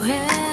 where